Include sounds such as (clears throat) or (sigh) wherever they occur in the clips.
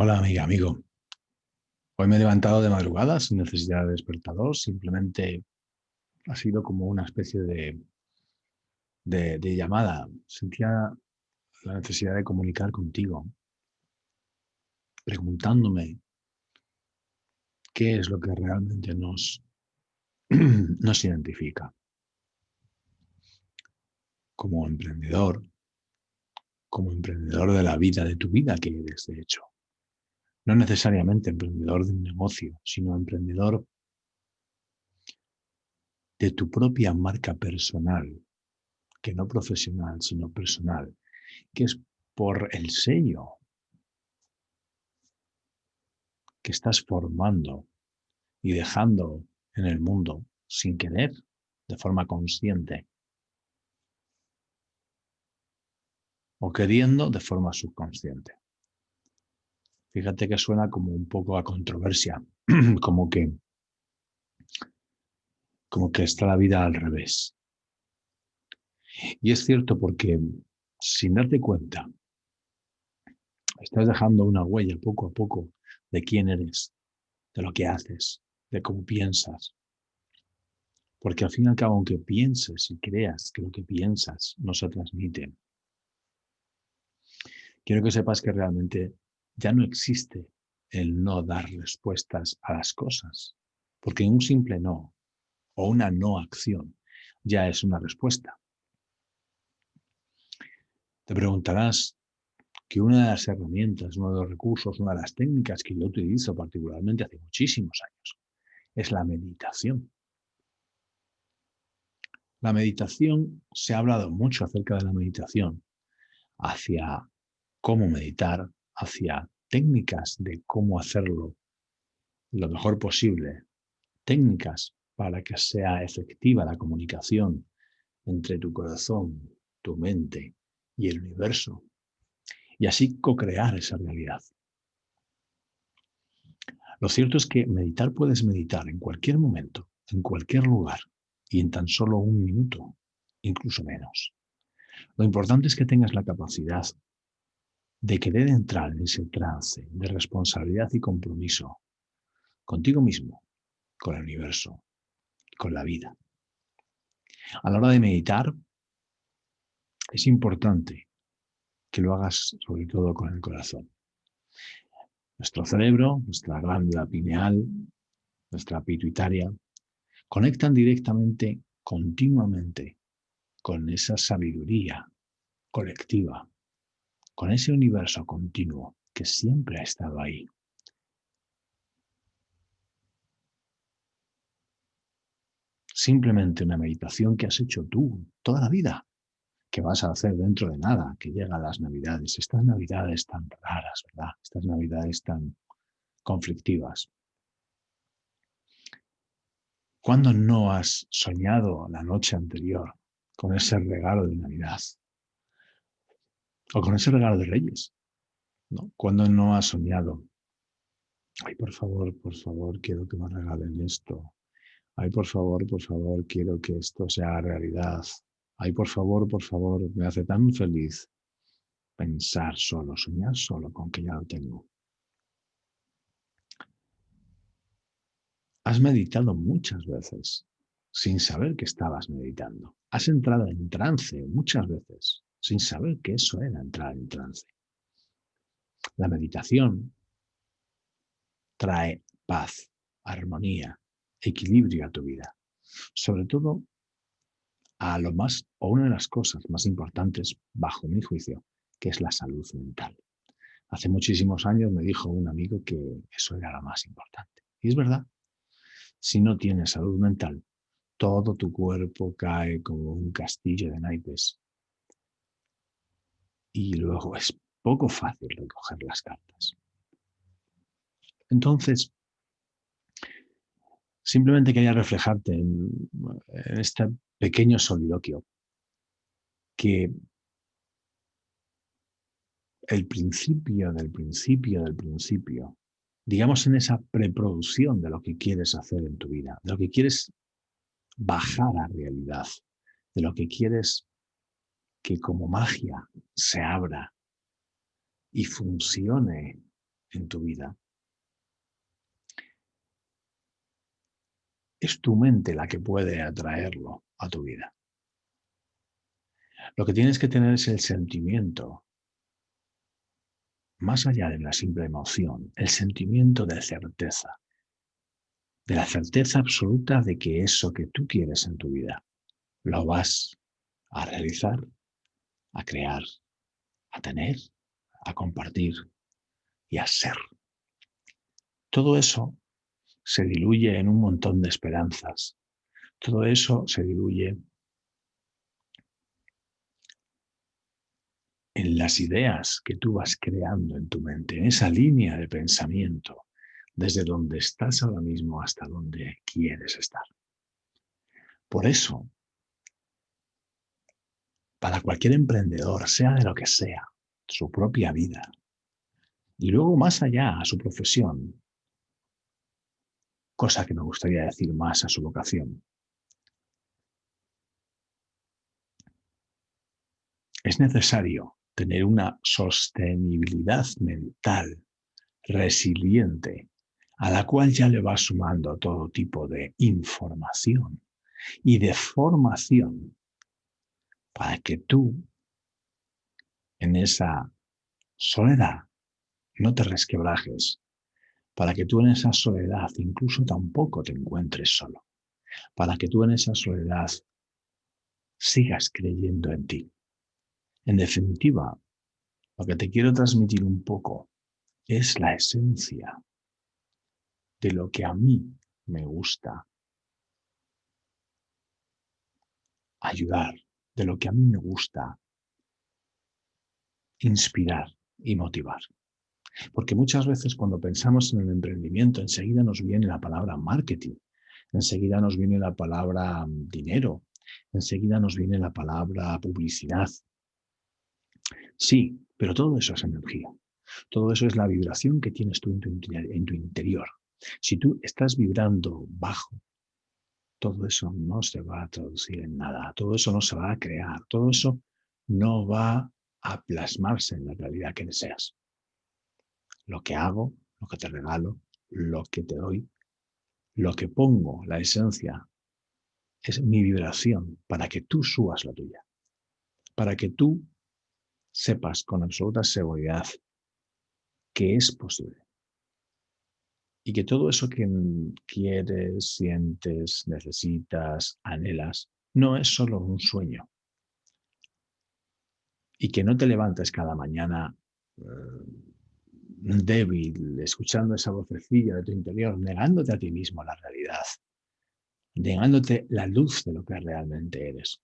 Hola amiga, amigo. Hoy me he levantado de madrugada sin necesidad de despertador, simplemente ha sido como una especie de, de, llamada. Sentía la necesidad de comunicar contigo, preguntándome qué es lo que realmente nos, (clears throat) nos identifica. Como emprendedor, como emprendedor de la vida, de tu vida que eres, de hecho no necesariamente emprendedor de un negocio, sino emprendedor de tu propia marca personal, que no profesional, sino personal, que es por el sello que estás formando y dejando en el mundo sin querer, de forma consciente, o queriendo de forma subconsciente. Fíjate que suena como un poco a controversia, (clears throat) como que, como que está la vida al revés. Y es cierto porque sin darte cuenta, estás dejando una huella poco a poco de quién eres, de lo que haces, de cómo piensas. Porque al fin y al cabo, aunque pienses y creas que lo que piensas no se transmite, quiero que sepas que realmente ya no existe el no dar respuestas a las cosas, porque un simple no o una no acción ya es una respuesta. Te preguntarás que una de las herramientas, uno de los recursos, una de las técnicas que yo utilizo particularmente hace muchísimos años es la meditación. La meditación, se ha hablado mucho acerca de la meditación, hacia cómo meditar, hacia técnicas de cómo hacerlo lo mejor posible, técnicas para que sea efectiva la comunicación entre tu corazón, tu mente y el universo, y así co-crear esa realidad. Lo cierto es que meditar puedes meditar en cualquier momento, en cualquier lugar y en tan solo un minuto, incluso menos. Lo importante es que tengas la capacidad de querer entrar en ese trance de responsabilidad y compromiso contigo mismo, con el universo, con la vida. A la hora de meditar, es importante que lo hagas sobre todo con el corazón. Nuestro cerebro, nuestra glándula pineal, nuestra pituitaria, conectan directamente, continuamente, con esa sabiduría colectiva con ese universo continuo que siempre ha estado ahí. Simplemente una meditación que has hecho tú toda la vida, que vas a hacer dentro de nada, que llegan las navidades, estas navidades tan raras, ¿verdad? Estas navidades tan conflictivas. ¿Cuándo no has soñado la noche anterior con ese regalo de Navidad? O con ese regalo de Reyes. ¿no? Cuando no has soñado. Ay, por favor, por favor, quiero que me regalen esto. Ay, por favor, por favor, quiero que esto sea realidad. Ay, por favor, por favor, me hace tan feliz pensar solo, soñar solo con que ya lo tengo. Has meditado muchas veces sin saber que estabas meditando. Has entrado en trance muchas veces sin saber que eso era entrar en trance. La meditación trae paz, armonía, equilibrio a tu vida. Sobre todo a lo más, o una de las cosas más importantes, bajo mi juicio, que es la salud mental. Hace muchísimos años me dijo un amigo que eso era lo más importante. Y es verdad. Si no tienes salud mental, todo tu cuerpo cae como un castillo de naipes y luego es poco fácil recoger las cartas. Entonces, simplemente quería reflejarte en, este pequeño soliloquio que el principio del principio del principio, digamos en esa preproducción de lo que quieres hacer en tu vida, de lo que quieres bajar a realidad, de lo que quieres que como magia se abra y funcione en tu vida, es tu mente la que puede atraerlo a tu vida. Lo que tienes que tener es el sentimiento, más allá de la simple emoción, el sentimiento de certeza, de la certeza absoluta de que eso que tú quieres en tu vida lo vas a realizar, a crear, a tener, a compartir y a ser. Todo eso se diluye en un montón de esperanzas. Todo eso se diluye en las ideas que tú vas creando en tu mente, en esa línea de pensamiento, desde donde estás ahora mismo hasta donde quieres estar. Por eso, para cualquier emprendedor, sea de lo que sea, su propia vida, y luego más allá a su profesión, cosa que me gustaría decir más a su vocación. Es necesario tener una sostenibilidad mental resiliente a la cual ya le va sumando todo tipo de información. Y de formación para que tú en esa soledad no te resquebrajes, para que tú en esa soledad incluso tampoco te encuentres solo, para que tú en esa soledad sigas creyendo en ti. En definitiva, lo que te quiero transmitir un poco es la esencia de lo que a mí me gusta ayudar, de lo que a mí me gusta inspirar y motivar. Porque muchas veces cuando pensamos en el emprendimiento, enseguida nos viene la palabra marketing, enseguida nos viene la palabra mm, dinero, enseguida nos viene la palabra publicidad. Sí, pero todo eso es energía. Todo eso es la vibración que tienes tú en tu, en tu interior. Si tú estás vibrando bajo, todo eso no se va a traducir en nada, todo eso no se va a crear, todo eso no va a plasmarse en la realidad que deseas lo que hago, lo que te regalo, lo que te doy, lo que pongo, la esencia, es mi vibración para que tú subas la tuya, para que tú sepas con absoluta seguridad que es posible. Y que todo eso que quieres, sientes, necesitas, anhelas, no es solo un sueño. Y que no te levantes cada mañana eh, débil, escuchando esa vocecilla de tu interior, negándote a ti mismo la realidad, negándote la luz de lo que realmente eres.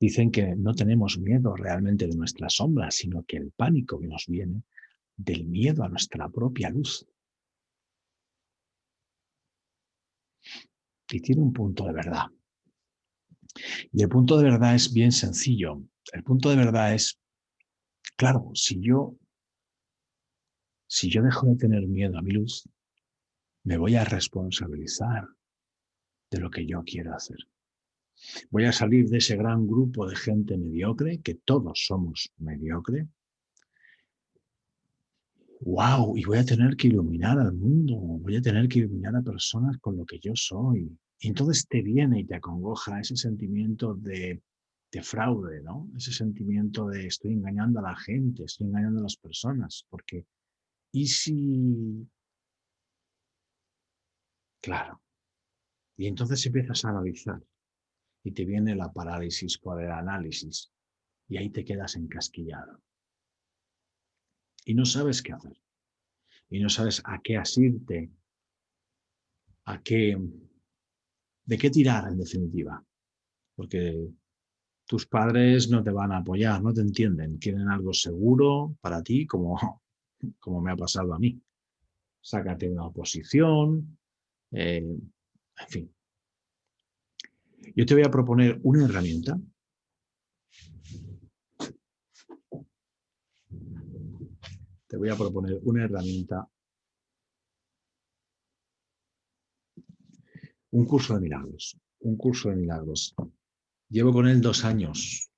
Dicen que no tenemos miedo realmente de nuestra sombra, sino que el pánico que nos viene del miedo a nuestra propia luz. Y tiene un punto de verdad. Y el punto de verdad es bien sencillo. El punto de verdad es, claro, si yo si yo dejo de tener miedo a mi luz, me voy a responsabilizar de lo que yo quiero hacer. Voy a salir de ese gran grupo de gente mediocre, que todos somos mediocre. ¡Wow! Y voy a tener que iluminar al mundo, voy a tener que iluminar a personas con lo que yo soy. Y entonces te viene y te acongoja ese sentimiento de, de fraude, ¿no? Ese sentimiento de estoy engañando a la gente, estoy engañando a las personas, porque ¿Y si... Claro. Y entonces empiezas a analizar y te viene la parálisis por el análisis y ahí te quedas encasquillado. Y no sabes qué hacer. Y no sabes a qué asirte, a qué, de qué tirar en definitiva. Porque tus padres no te van a apoyar, no te entienden, quieren algo seguro para ti, como (laughs) como me ha pasado a mí. Sácate una oposición, eh, en fin. Yo te voy a proponer una herramienta te voy a proponer una herramienta, un curso de milagros, un curso de milagros. Llevo con él dos años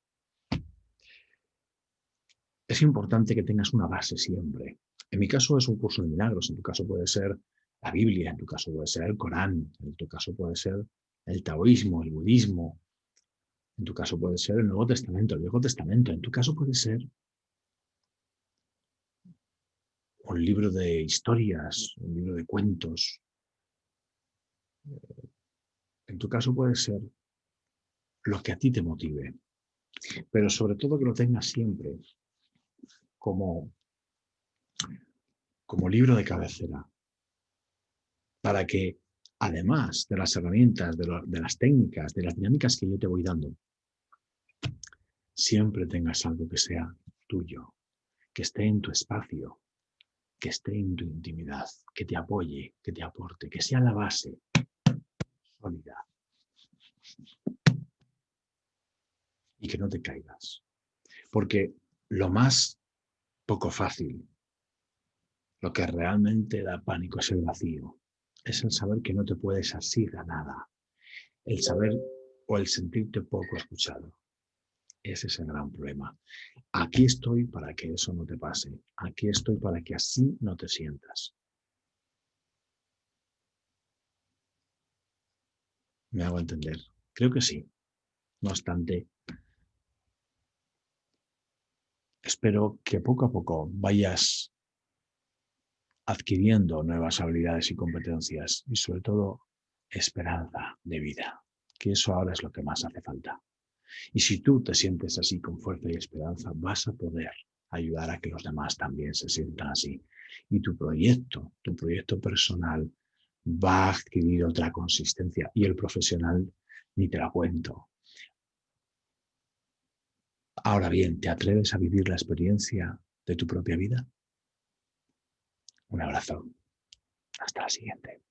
es importante que tengas una base siempre. En mi caso es un curso de milagros, en tu caso puede ser la Biblia, en tu caso puede ser el Corán, en tu caso puede ser el taoísmo, el budismo, en tu caso puede ser el Nuevo Testamento, el Viejo Testamento, en tu caso puede ser un libro de historias, un libro de cuentos. En tu caso puede ser lo que a ti te motive, pero sobre todo que lo tengas siempre como, como libro de cabecera, para que además de las herramientas, de, de las técnicas, de las dinámicas que yo te voy dando, siempre tengas algo que sea tuyo, que esté en tu espacio, que esté en tu intimidad, que te apoye, que te aporte, que sea la base sólida y que no te caigas. Porque lo más poco fácil, lo que realmente da pánico es el vacío, es el saber que no te puedes asir a nada, el saber o el sentirte poco escuchado. Ese es el gran problema. Aquí estoy para que eso no te pase. Aquí estoy para que así no te sientas. ¿Me hago entender? Creo que sí. No obstante, espero que poco a poco vayas adquiriendo nuevas habilidades y competencias y sobre todo esperanza de vida, que eso ahora es lo que más hace falta. Y si tú te sientes así con fuerza y esperanza, vas a poder ayudar a que los demás también se sientan así. Y tu proyecto, tu proyecto personal va a adquirir otra consistencia y el profesional ni te la cuento. Ahora bien, ¿te atreves a vivir la experiencia de tu propia vida? Un abrazo. Hasta la siguiente.